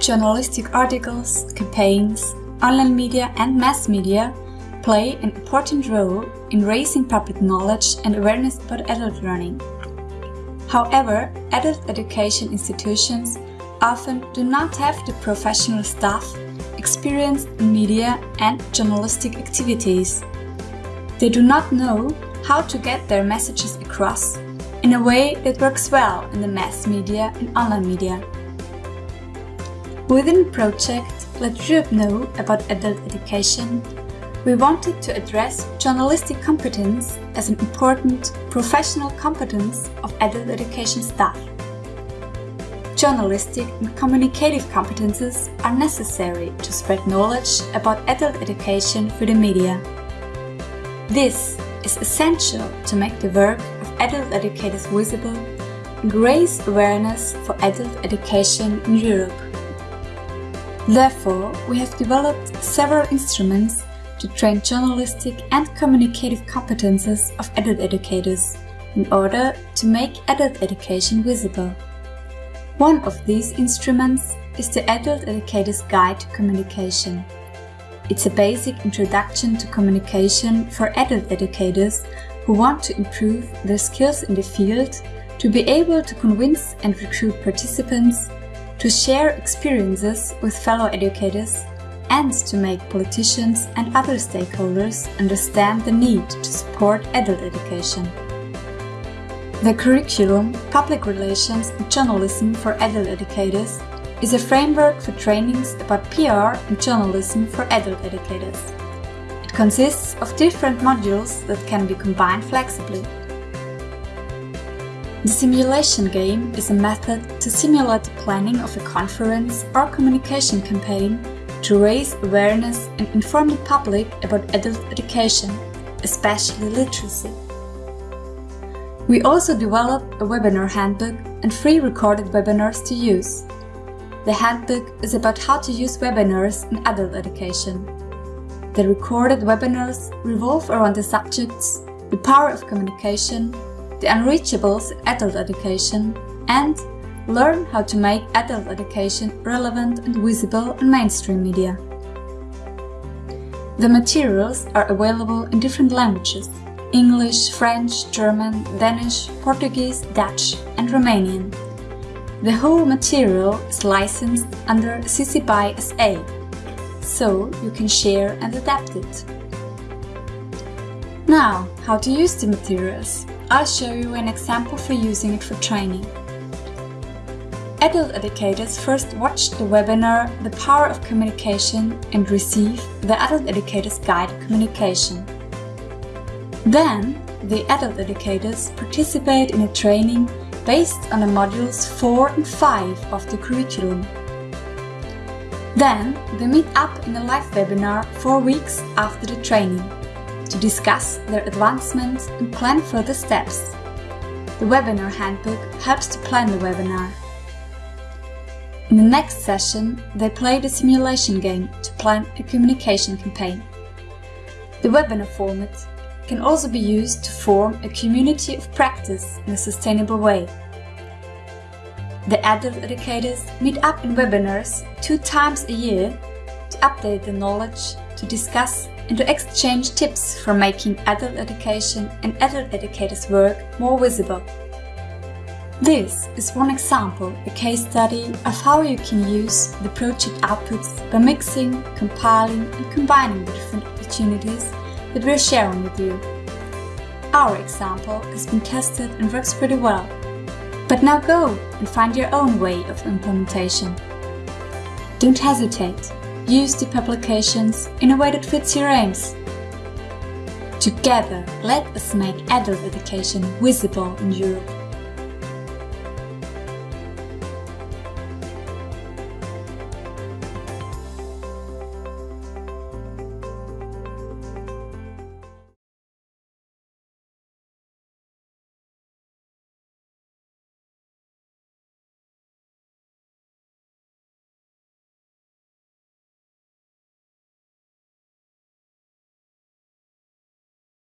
journalistic articles, campaigns, online media and mass media play an important role in raising public knowledge and awareness about adult learning. However, adult education institutions often do not have the professional staff experienced in media and journalistic activities. They do not know how to get their messages across in a way that works well in the mass media and online media. Within project Let Europe Know about Adult Education, we wanted to address journalistic competence as an important professional competence of adult education staff. Journalistic and communicative competences are necessary to spread knowledge about adult education through the media. This is essential to make the work of adult educators visible and raise awareness for adult education in Europe. Therefore, we have developed several instruments to train journalistic and communicative competences of adult educators in order to make adult education visible. One of these instruments is the Adult Educator's Guide to Communication. It's a basic introduction to communication for adult educators who want to improve their skills in the field, to be able to convince and recruit participants, to share experiences with fellow educators and to make politicians and other stakeholders understand the need to support adult education. The curriculum, Public Relations and Journalism for Adult Educators is a framework for trainings about PR and journalism for adult educators. It consists of different modules that can be combined flexibly. The simulation game is a method to simulate the planning of a conference or communication campaign to raise awareness and inform the public about adult education, especially literacy. We also developed a webinar handbook and free recorded webinars to use. The handbook is about how to use webinars in adult education. The recorded webinars revolve around the subjects the power of communication, the unreachables adult education, and Learn how to make adult education relevant and visible in mainstream media. The materials are available in different languages English, French, German, Danish, Portuguese, Dutch and Romanian. The whole material is licensed under CC BY SA, so you can share and adapt it. Now, how to use the materials. I'll show you an example for using it for training. Adult educators first watch the webinar The Power of Communication and receive the Adult Educators Guide Communication. Then, the adult educators participate in a training based on the modules 4 and 5 of the curriculum. Then, they meet up in a live webinar 4 weeks after the training to discuss their advancements and plan further steps. The webinar handbook helps to plan the webinar. In the next session, they played a simulation game to plan a communication campaign. The webinar format can also be used to form a community of practice in a sustainable way. The adult educators meet up in webinars two times a year update the knowledge, to discuss and to exchange tips for making adult education and adult educators' work more visible. This is one example, a case study of how you can use the project outputs by mixing, compiling and combining the different opportunities that we're sharing with you. Our example has been tested and works pretty well. But now go and find your own way of implementation. Don't hesitate. Use the publications in a way that fits your aims. Together, let us make adult education visible in Europe.